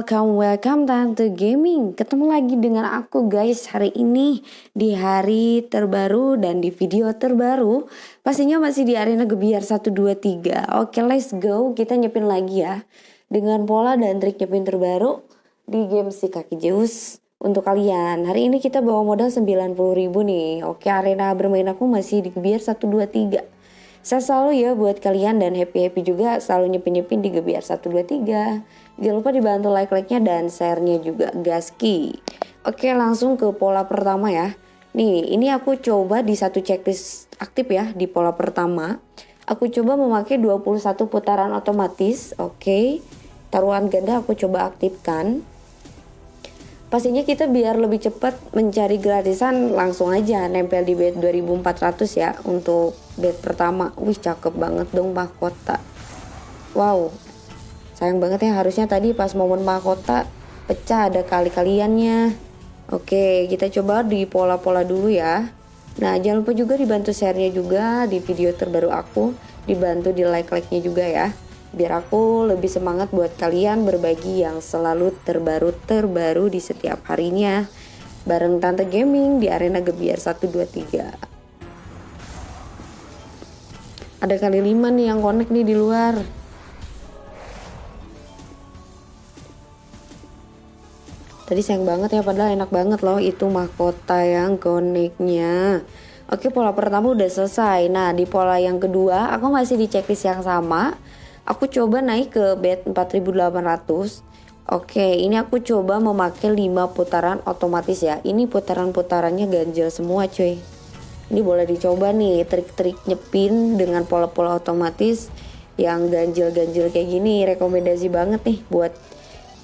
welcome, welcome Tante Gaming. Ketemu lagi dengan aku guys hari ini Di hari terbaru dan di video terbaru. Pastinya masih di arena Gebiar 123 Oke let's go, kita nyepin lagi ya. Dengan pola dan trik nyepin terbaru Di game si kaki Zeus Untuk kalian, hari ini kita bawa modal 90 ribu nih. Oke arena bermain aku masih di Gebiar 123 saya selalu ya buat kalian dan happy-happy juga selalu nyepin-nyepin di Gebiar 123. Jangan lupa dibantu like-like-nya dan share-nya juga gaski. Oke langsung ke pola pertama ya. Nih ini aku coba di satu checklist aktif ya di pola pertama. Aku coba memakai 21 putaran otomatis. Oke. Taruhan ganda aku coba aktifkan. Pastinya kita biar lebih cepat mencari gratisan langsung aja nempel di bed 2400 ya untuk bed pertama. Wih cakep banget dong mahkota. Wow. Sayang banget ya harusnya tadi pas momen mahkota pecah ada kali-kaliannya. Oke, kita coba di pola-pola dulu ya. Nah, jangan lupa juga dibantu share-nya juga di video terbaru aku, dibantu di like-like-nya juga ya. Biar aku lebih semangat buat kalian berbagi yang selalu terbaru-terbaru di setiap harinya. Bareng Tante Gaming di arena Gebiar 123 ada kali lima nih yang connect nih di luar tadi sayang banget ya padahal enak banget loh itu mahkota yang connectnya Oke pola pertama udah selesai. Nah di pola yang kedua aku masih di checklist yang sama. Aku coba naik ke bed 4800 Oke ini aku coba memakai 5 putaran otomatis ya. Ini putaran-putarannya ganjil semua cuy. Ini boleh dicoba nih trik-trik nyepin dengan pola-pola otomatis Yang ganjil-ganjil kayak gini. Rekomendasi banget nih buat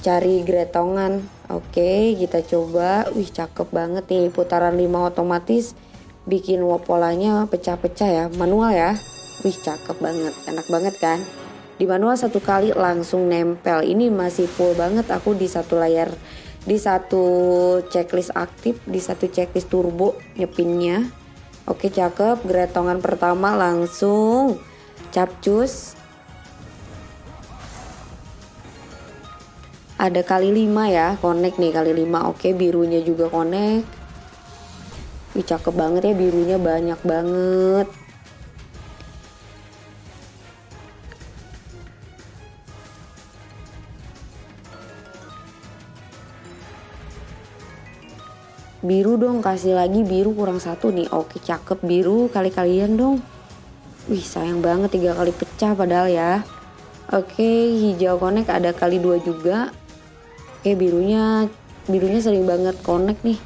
cari gretongan. Oke kita coba. Wih cakep banget nih putaran 5 otomatis. Bikin polanya pecah-pecah ya manual ya. Wih cakep banget enak banget kan? Di manual satu kali langsung nempel. Ini masih full banget aku di satu layar di satu checklist aktif di satu checklist turbo nyepinnya. Oke cakep. Gretongan pertama langsung capcus ada kali 5 ya connect nih kali 5 oke birunya juga connect. Wih cakep banget ya birunya banyak banget. Biru dong kasih lagi biru kurang satu nih. Oke cakep biru kali kalian dong. Wih sayang banget tiga kali pecah padahal ya. Oke hijau connect ada kali dua juga oke birunya birunya sering banget connect nih.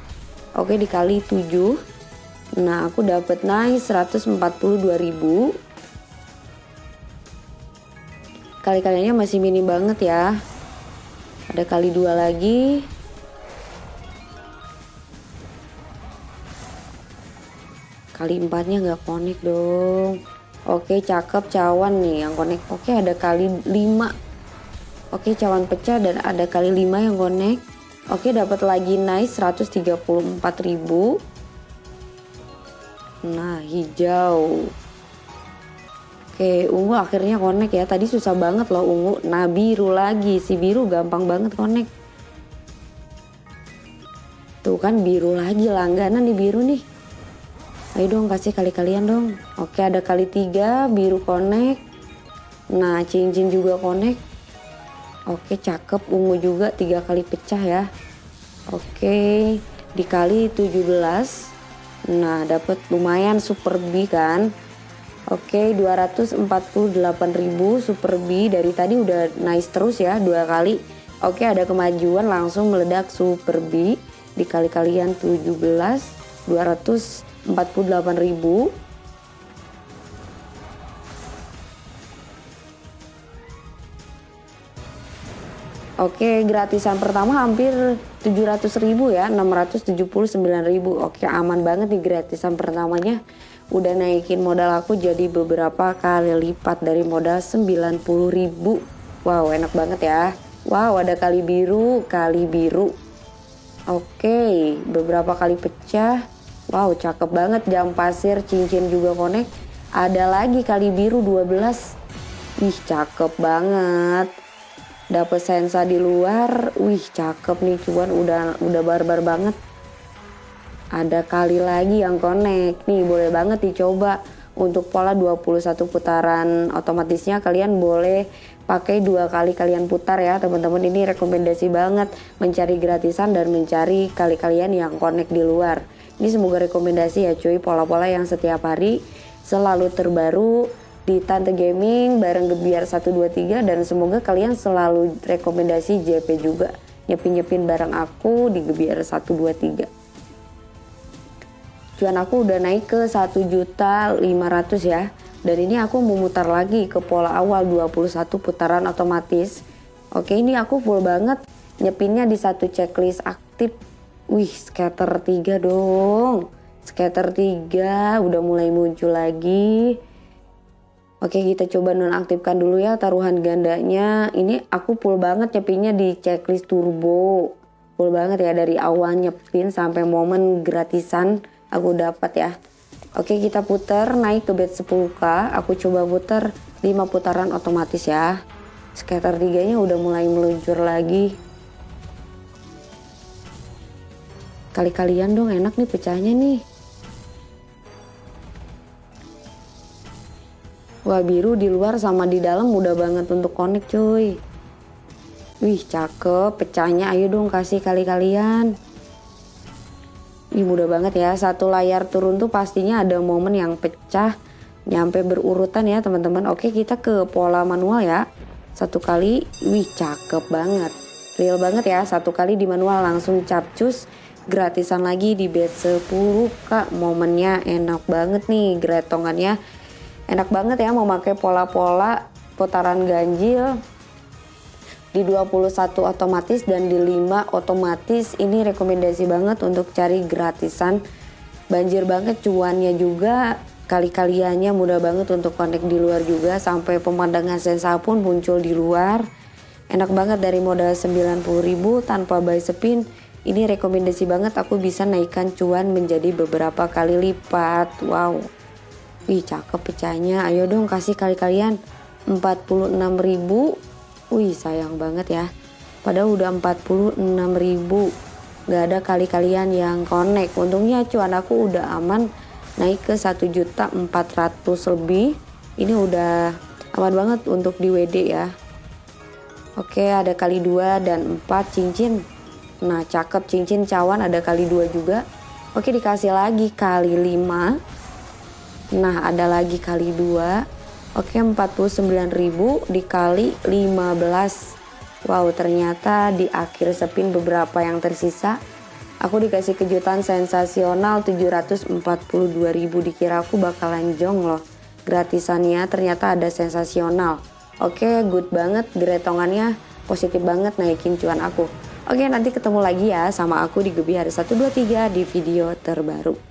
Oke dikali 7 nah aku dapat naik 142.000 kali-kaliannya masih minim banget ya. Ada kali dua lagi. Kali empatnya nggak connect dong. Oke cakep cawan nih yang connect. Oke ada kali 5 oke cawan pecah dan ada kali 5 yang connect oke dapat lagi nice 134.000 nah hijau Oke, ungu akhirnya connect ya. Tadi susah banget loh ungu. Nah, biru lagi. Si biru gampang banget connect. Tuh kan biru lagi langganan di biru nih. Ayo dong kasih kali kalian dong. Oke ada kali tiga biru connect. Nah cincin juga connect. Oke cakep ungu juga tiga kali pecah ya. Oke dikali 17. Nah dapat lumayan super B kan. Oke 248.000 super B dari tadi udah nice terus ya dua kali. Oke ada kemajuan langsung meledak super B dikali kalian 17 200 Oke, gratisan pertama hampir 700.000 ya, 679.000. Oke, aman banget nih gratisan pertamanya. Udah naikin modal aku jadi beberapa kali lipat dari modal 90.000. Wow, enak banget ya. Wow, ada kali biru, kali biru. Oke, beberapa kali pecah. Wow cakep banget jam pasir cincin juga connect. Ada lagi kali biru 12. Ih cakep banget. Dapet sensa di luar wih cakep nih cuan udah udah barbar banget. Ada kali lagi yang connect. Nih boleh banget dicoba. Untuk pola 21 putaran otomatisnya kalian boleh pakai dua kali kalian putar ya teman-teman. Ini rekomendasi banget. Mencari gratisan dan mencari kali kalian yang connect di luar. Ini semoga rekomendasi ya cuy. Pola-pola yang setiap hari selalu terbaru di Tante Gaming bareng Gebiar 123 dan semoga kalian selalu rekomendasi JP juga. Nyepin-nyepin bareng aku di Gebiar 123 cuan aku udah naik ke 1 juta 500 ya. Dan ini aku memutar lagi ke pola awal 21 putaran otomatis. Oke ini aku full banget. Nyepinnya di satu checklist aktif. Wih scatter 3 dong. Scatter 3 udah mulai muncul lagi Oke kita coba nonaktifkan dulu ya taruhan gandanya. Ini aku full banget nyepinnya di checklist turbo. Full banget ya dari awal nyepin sampai momen gratisan aku dapat ya. Oke kita putar naik ke bed 10k. Aku coba putar 5 putaran otomatis ya. Scatter 3 nya udah mulai meluncur lagi. Kali-kalian dong enak nih pecahnya nih. Wah biru di luar sama di dalam mudah banget untuk connect cuy. Wih cakep pecahnya ayo dong kasih kali kalian. Ini mudah banget ya satu layar turun tuh pastinya ada momen yang pecah nyampe berurutan ya teman-teman. Oke kita ke pola manual ya. Satu kali wih cakep banget. Real banget ya satu kali di manual langsung capcus gratisan lagi di bed 10 kak momennya enak banget nih gretongannya enak banget ya memakai pola-pola putaran ganjil. Di 21 otomatis dan di 5 otomatis ini rekomendasi banget untuk cari gratisan. Banjir banget cuannya juga kali-kaliannya mudah banget untuk connect di luar juga sampai pemandangan sensa pun muncul di luar. Enak banget dari modal 90.000 tanpa buy spin. Ini rekomendasi banget aku bisa naikkan cuan menjadi beberapa kali lipat. Wow Wih cakep pecahnya. Ayo dong kasih kali kalian 46 ribu. Wih sayang banget ya. Padahal udah 46 ribu. Gak ada kali kalian yang connect. Untungnya cuan aku udah aman naik ke 1 juta 400 lebih. Ini udah aman banget untuk di WD ya. Oke ada kali 2 dan 4 cincin. Nah cakep cincin cawan ada kali 2 juga. Oke dikasih lagi kali 5 Nah ada lagi kali 2 Oke 49.000 dikali 15 Wow ternyata di akhir spin beberapa yang tersisa Aku dikasih kejutan sensasional 742.000 dikira aku bakalan jong loh. Gratisannya ternyata ada sensasional. Oke good banget. Gretongannya positif banget naikin cuan aku. Oke nanti ketemu lagi ya sama aku di Gebi Hari 123 di video terbaru